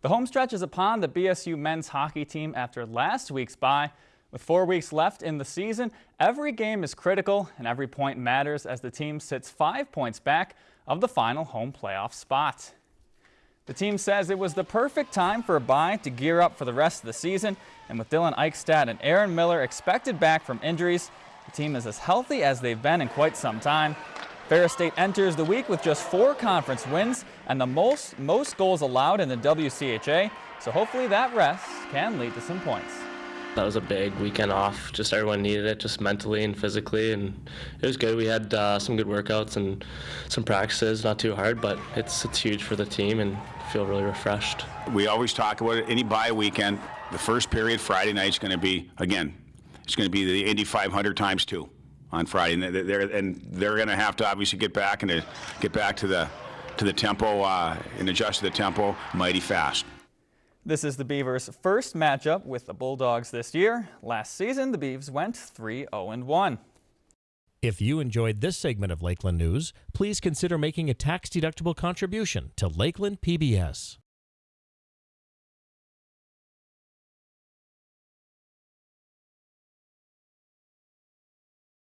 The home stretch is upon the BSU men's hockey team after last week's bye. With four weeks left in the season, every game is critical and every point matters as the team sits five points back of the final home playoff spot. The team says it was the perfect time for a bye to gear up for the rest of the season, and with Dylan Eichstadt and Aaron Miller expected back from injuries, the team is as healthy as they've been in quite some time. Ferris State enters the week with just four conference wins and the most, most goals allowed in the WCHA, so hopefully that rest can lead to some points. That was a big weekend off. Just everyone needed it, just mentally and physically, and it was good. We had uh, some good workouts and some practices, not too hard, but it's it's huge for the team and feel really refreshed. We always talk about it, any bye weekend. The first period Friday night is going to be again, it's going to be the Indy 500 times two on Friday, and they're and they're going to have to obviously get back and get back to the to the tempo uh, and adjust to the tempo mighty fast. This is the Beavers' first matchup with the Bulldogs this year. Last season, the Beavs went 3-0-1. If you enjoyed this segment of Lakeland News, please consider making a tax-deductible contribution to Lakeland PBS.